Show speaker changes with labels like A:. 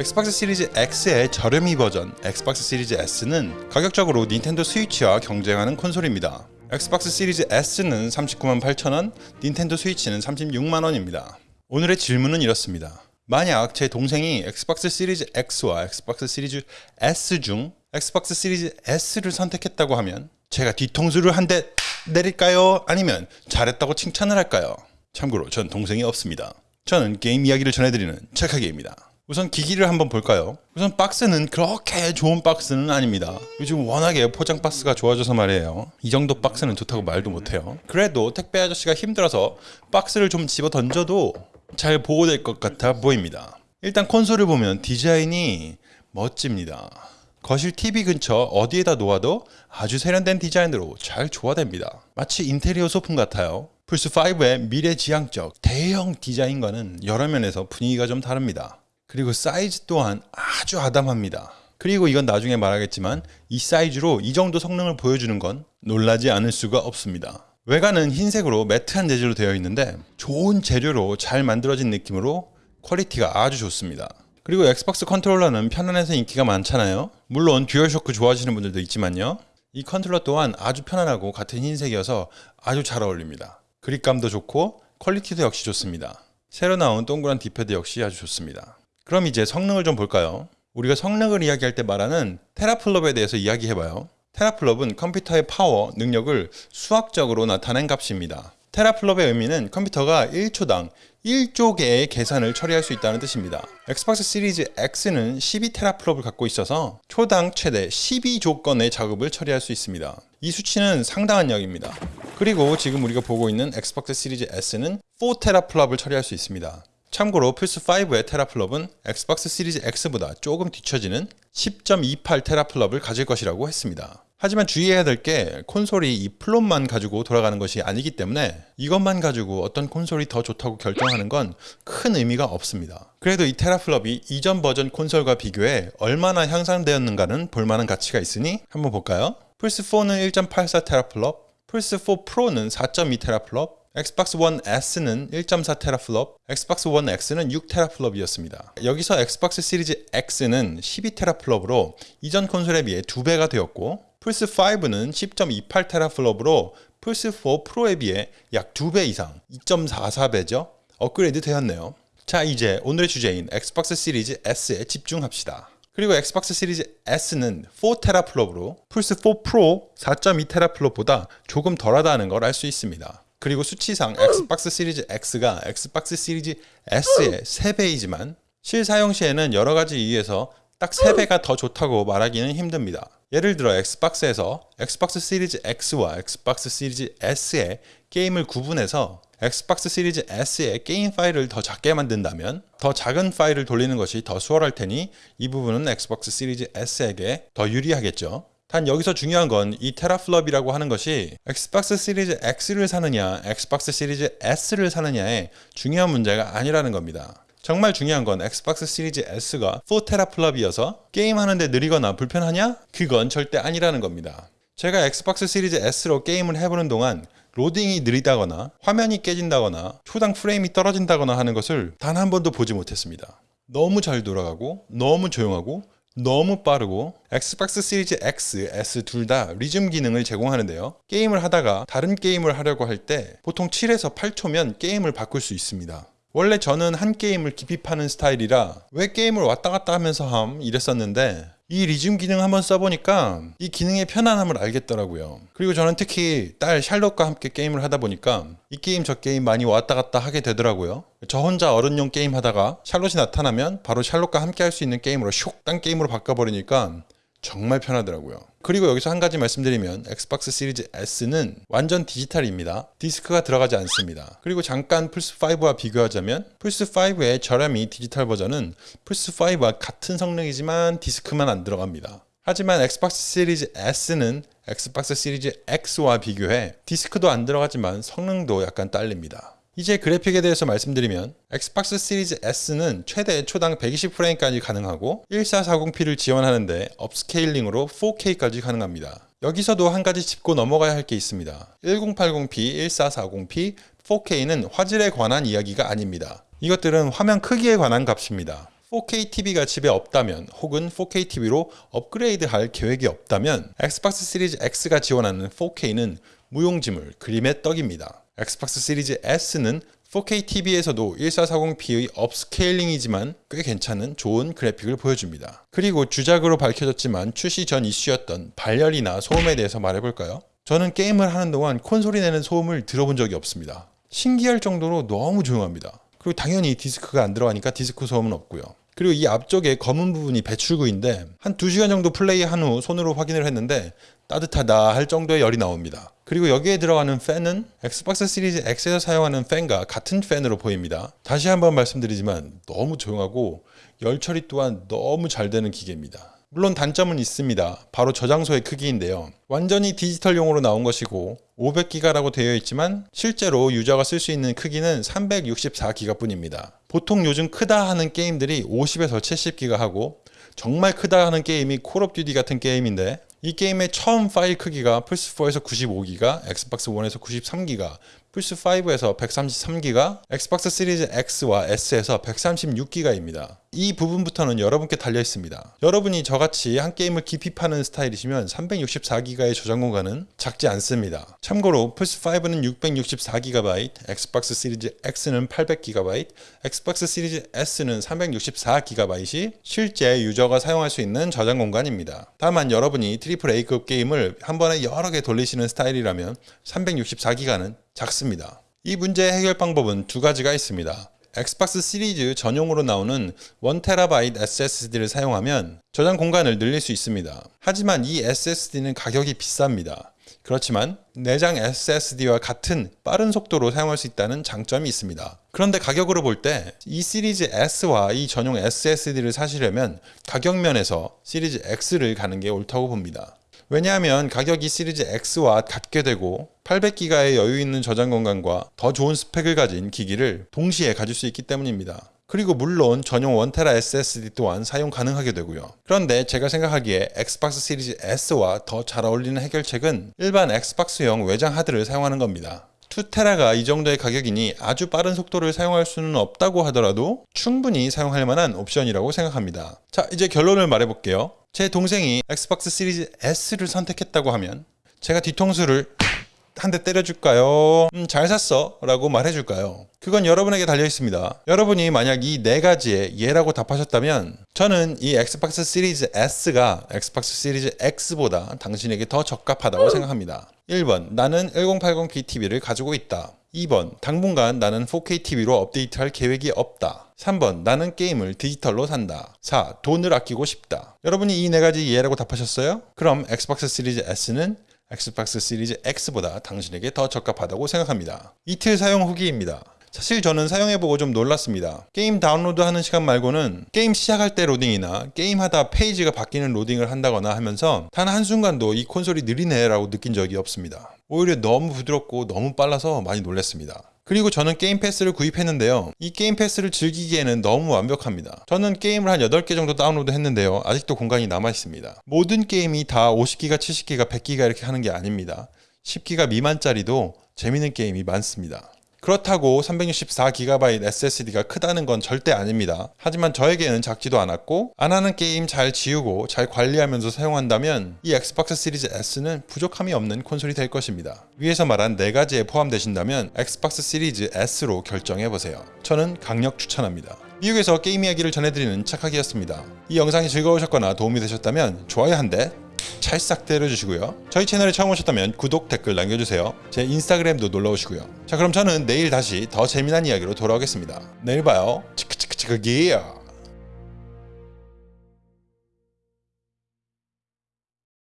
A: 엑스박스 시리즈 X의 저렴이 버전 엑스박스 시리즈 S는 가격적으로 닌텐도 스위치와 경쟁하는 콘솔입니다. 엑스박스 시리즈 S는 39만 8천원, 닌텐도 스위치는 36만 원입니다. 오늘의 질문은 이렇습니다. 만약 제 동생이 엑스박스 시리즈 X와 엑스박스 시리즈 S 중 엑스박스 시리즈 S를 선택했다고 하면 제가 뒤통수를 한 대 때릴까요? 아니면 잘했다고 칭찬을 할까요? 참고로 전 동생이 없습니다. 저는 게임 이야기를 전해드리는 찰카게입니다. 우선 기기를 한번 볼까요? 우선 박스는 그렇게 좋은 박스는 아닙니다. 요즘 워낙에 포장 박스가 좋아져서 말이에요. 이 정도 박스는 좋다고 말도 못해요. 그래도 택배 아저씨가 힘들어서 박스를 좀 집어 던져도 잘 보호될 것 같아 보입니다. 일단 콘솔을 보면 디자인이 멋집니다. 거실 TV 근처 어디에다 놓아도 아주 세련된 디자인으로 잘 조화됩니다. 마치 인테리어 소품 같아요. 플스5의 미래지향적 대형 디자인과는 여러 면에서 분위기가 좀 다릅니다. 그리고 사이즈 또한 아주 아담합니다. 그리고 이건 나중에 말하겠지만 이 사이즈로 이 정도 성능을 보여주는 건 놀라지 않을 수가 없습니다. 외관은 흰색으로 매트한 재질로 되어 있는데 좋은 재료로 잘 만들어진 느낌으로 퀄리티가 아주 좋습니다. 그리고 엑스박스 컨트롤러는 편안해서 인기가 많잖아요. 물론 듀얼쇼크 좋아하시는 분들도 있지만요. 이 컨트롤러 또한 아주 편안하고 같은 흰색이어서 아주 잘 어울립니다. 그립감도 좋고 퀄리티도 역시 좋습니다. 새로 나온 동그란 D-pad 역시 아주 좋습니다. 그럼 이제 성능을 좀 볼까요? 우리가 성능을 이야기할 때 말하는 teraflop에 대해서 이야기해봐요. teraflop은 컴퓨터의 파워, 능력을 수학적으로 나타낸 값입니다. teraflop의 의미는 컴퓨터가 1초당 1조 개의 계산을 처리할 수 있다는 뜻입니다. 엑스박스 시리즈 X는 12 teraflop을 갖고 있어서 초당 최대 12조 건의 작업을 처리할 수 있습니다. 이 수치는 상당한 양입니다. 그리고 지금 우리가 보고 있는 엑스박스 시리즈 S는 4 teraflop을 처리할 수 있습니다. 참고로 플스5의 teraflop은 엑스박스 시리즈 X보다 조금 뒤처지는 10.28 teraflop을 가질 것이라고 했습니다. 하지만 주의해야 될 게 콘솔이 이 flop만 가지고 돌아가는 것이 아니기 때문에 이것만 가지고 어떤 콘솔이 더 좋다고 결정하는 건 큰 의미가 없습니다. 그래도 이 teraflop이 이전 버전 콘솔과 비교해 얼마나 향상되었는가는 볼만한 가치가 있으니 한번 볼까요? 플스4는 1.84 teraflop, 플스4 프로는 4.2 teraflop, 엑스박스 원 S는 1.4 teraflop, 엑스박스 원 X는 6 teraflop이었습니다. 여기서 엑스박스 시리즈 X는 12 teraflop으로 이전 콘솔에 비해 2배가 되었고 플스5는 10.28 teraflop으로 플스4 프로에 비해 약 2배 이상 2.44배죠. 업그레이드 되었네요. 자 이제 오늘의 주제인 엑스박스 시리즈 S에 집중합시다. 그리고 엑스박스 시리즈 S는 4 teraflop으로 플스4 프로 4.2 teraflop보다 조금 덜하다는 걸 알 수 있습니다. 그리고 수치상 엑스박스 시리즈 X가 엑스박스 시리즈 S의 3배이지만 실사용 시에는 여러 가지 이유에서 딱 3배가 더 좋다고 말하기는 힘듭니다. 예를 들어 엑스박스에서 엑스박스 시리즈 X와 엑스박스 시리즈 S의 게임을 구분해서 엑스박스 시리즈 S의 게임 파일을 더 작게 만든다면 더 작은 파일을 돌리는 것이 더 수월할 테니 이 부분은 엑스박스 시리즈 S에게 더 유리하겠죠. 단 여기서 중요한 건 이 teraflop이라고 하는 것이 엑스박스 시리즈 X를 사느냐 엑스박스 시리즈 S를 사느냐의 중요한 문제가 아니라는 겁니다. 정말 중요한 건 엑스박스 시리즈 S가 4 teraflop이어서 게임하는데 느리거나 불편하냐? 그건 절대 아니라는 겁니다. 제가 엑스박스 시리즈 S로 게임을 해보는 동안 로딩이 느리다거나 화면이 깨진다거나 초당 프레임이 떨어진다거나 하는 것을 단 한 번도 보지 못했습니다. 너무 잘 돌아가고 너무 조용하고 너무 빠르고 엑스박스 시리즈 X, S 둘 다 resume 기능을 제공하는데요. 게임을 하다가 다른 게임을 하려고 할 때 보통 7에서 8초면 게임을 바꿀 수 있습니다. 원래 저는 한 게임을 깊이 파는 스타일이라 왜 게임을 왔다 갔다 하면서 함 이랬었는데 이 resume 기능 한번 써보니까 이 기능의 편안함을 알겠더라고요. 그리고 저는 특히 딸 샬롯과 함께 게임을 하다 보니까 이 게임 저 게임 많이 왔다 갔다 하게 되더라고요. 저 혼자 어른용 게임 하다가 샬롯이 나타나면 바로 샬롯과 함께 할 수 있는 게임으로 슉 딴 게임으로 바꿔버리니까 정말 편하더라고요. 그리고 여기서 한 가지 말씀드리면 엑스박스 시리즈 S는 완전 디지털입니다. 디스크가 들어가지 않습니다. 그리고 잠깐 플스5와 비교하자면 플스5의 저렴이 디지털 버전은 플스5와 같은 성능이지만 디스크만 안 들어갑니다. 하지만 엑스박스 시리즈 S는 엑스박스 시리즈 X와 비교해 디스크도 안 들어가지만 성능도 약간 딸립니다. 이제 그래픽에 대해서 말씀드리면 엑스박스 시리즈 S는 최대 초당 120프레임까지 가능하고 1440p를 지원하는데 upscaling으로 4K까지 가능합니다. 여기서도 한 가지 짚고 넘어가야 할 게 있습니다. 1080p, 1440p, 4K는 화질에 관한 이야기가 아닙니다. 이것들은 화면 크기에 관한 값입니다. 4K TV가 집에 없다면 혹은 4K TV로 업그레이드 할 계획이 없다면 엑스박스 시리즈 X가 지원하는 4K는 무용지물, 그림의 떡입니다. 엑스박스 시리즈 S는 4K TV에서도 1440p의 upscaling이지만 꽤 괜찮은 좋은 그래픽을 보여줍니다. 그리고 주작으로 밝혀졌지만 출시 전 이슈였던 발열이나 소음에 대해서 말해볼까요? 저는 게임을 하는 동안 콘솔이 내는 소음을 들어본 적이 없습니다. 신기할 정도로 너무 조용합니다. 그리고 당연히 디스크가 안 들어가니까 디스크 소음은 없고요. 그리고 이 앞쪽에 검은 부분이 배출구인데 한 2시간 정도 플레이한 후 손으로 확인을 했는데 따뜻하다 할 정도의 열이 나옵니다. 그리고 여기에 들어가는 팬은 엑스박스 시리즈 X에서 사용하는 팬과 같은 팬으로 보입니다. 다시 한번 말씀드리지만 너무 조용하고 열 처리 또한 너무 잘 되는 기계입니다. 물론 단점은 있습니다. 바로 저장소의 크기인데요. 완전히 디지털용으로 나온 것이고 500기가라고 되어 있지만 실제로 유저가 쓸 수 있는 크기는 364기가 뿐입니다. 보통 요즘 크다 하는 게임들이 50에서 70기가 하고 정말 크다 하는 게임이 콜 오브 듀티 같은 게임인데 이 게임의 처음 파일 크기가 플스4에서 95기가, 엑스박스 1에서 93기가, 플스5에서 133기가, 엑스박스 시리즈 X와 S에서 136기가입니다. 이 부분부터는 여러분께 달려 있습니다. 여러분이 저같이 한 게임을 깊이 파는 스타일이시면 364기가의 저장 공간은 작지 않습니다. 참고로 플스5는 664GB, 엑스박스 시리즈 X는 800GB, 엑스박스 시리즈 S는 364GB이 실제 유저가 사용할 수 있는 저장 공간입니다. 다만 여러분이 트리플 A급 게임을 한 번에 여러 개 돌리시는 스타일이라면 364기가는 작습니다. 이 문제의 해결 방법은 두 가지가 있습니다. 엑스박스 시리즈 전용으로 나오는 1TB SSD를 사용하면 저장 공간을 늘릴 수 있습니다. 하지만 이 SSD는 가격이 비쌉니다. 그렇지만 내장 SSD와 같은 빠른 속도로 사용할 수 있다는 장점이 있습니다. 그런데 가격으로 볼 때 이 시리즈 S와 이 전용 SSD를 사시려면 가격 면에서 시리즈 X를 가는 게 옳다고 봅니다. 왜냐하면 가격이 시리즈 X와 같게 되고 800기가의 여유 있는 저장 공간과 더 좋은 스펙을 가진 기기를 동시에 가질 수 있기 때문입니다. 그리고 물론 전용 1테라 SSD 또한 사용 가능하게 되고요. 그런데 제가 생각하기에 엑스박스 시리즈 S와 더 잘 어울리는 해결책은 일반 엑스박스용 외장 하드를 사용하는 겁니다. 2테라가 이 정도의 가격이니 아주 빠른 속도를 사용할 수는 없다고 하더라도 충분히 사용할 만한 옵션이라고 생각합니다. 자, 이제 결론을 말해볼게요. 제 동생이 엑스박스 시리즈 S를 선택했다고 하면 제가 뒤통수를 한 대 때려줄까요? 음, 잘 샀어. 라고 말해줄까요? 그건 여러분에게 달려 있습니다. 여러분이 만약 이 네 가지에 예라고 답하셨다면 저는 이 엑스박스 시리즈 S가 엑스박스 시리즈 X보다 당신에게 더 적합하다고 생각합니다. 1번 나는 1080p TV를 가지고 있다. 2번 당분간 나는 4K TV로 업데이트할 계획이 없다. 3번 나는 게임을 디지털로 산다. 4. 돈을 아끼고 싶다. 여러분이 이 네 가지 예라고 답하셨어요? 그럼 엑스박스 시리즈 S는 엑스박스 시리즈 X보다 당신에게 더 적합하다고 생각합니다. 이틀 사용 후기입니다. 사실 저는 사용해보고 좀 놀랐습니다. 게임 다운로드 하는 시간 말고는 게임 시작할 때 로딩이나 게임하다 페이지가 바뀌는 로딩을 한다거나 하면서 단 한순간도 이 콘솔이 느리네 라고 느낀 적이 없습니다. 오히려 너무 부드럽고 너무 빨라서 많이 놀랐습니다. 그리고 저는 게임 패스를 구입했는데요. 이 게임 패스를 즐기기에는 너무 완벽합니다. 저는 게임을 한 8개 정도 다운로드 했는데요. 아직도 공간이 남아 있습니다. 모든 게임이 다 50기가, 70기가, 100기가 이렇게 하는 게 아닙니다. 10기가 미만짜리도 재밌는 게임이 많습니다. 그렇다고 364GB SSD가 크다는 건 절대 아닙니다. 하지만 저에게는 작지도 않았고 안 하는 게임 잘 지우고 잘 관리하면서 사용한다면 이 엑스박스 시리즈 S는 부족함이 없는 콘솔이 될 것입니다. 위에서 말한 4가지에 포함되신다면 엑스박스 시리즈 S로 결정해보세요. 저는 강력 추천합니다. 미국에서 게임 이야기를 전해드리는 착하기였습니다. 이 영상이 즐거우셨거나 도움이 되셨다면 좋아요 한 대, 찰싹 때려주시고요. 저희 채널에 처음 오셨다면 구독, 댓글 남겨주세요. 제 인스타그램도 놀러오시고요. 자 그럼 저는 내일 다시 더 재미난 이야기로 돌아오겠습니다. 내일 봐요. 치크치크치크기야.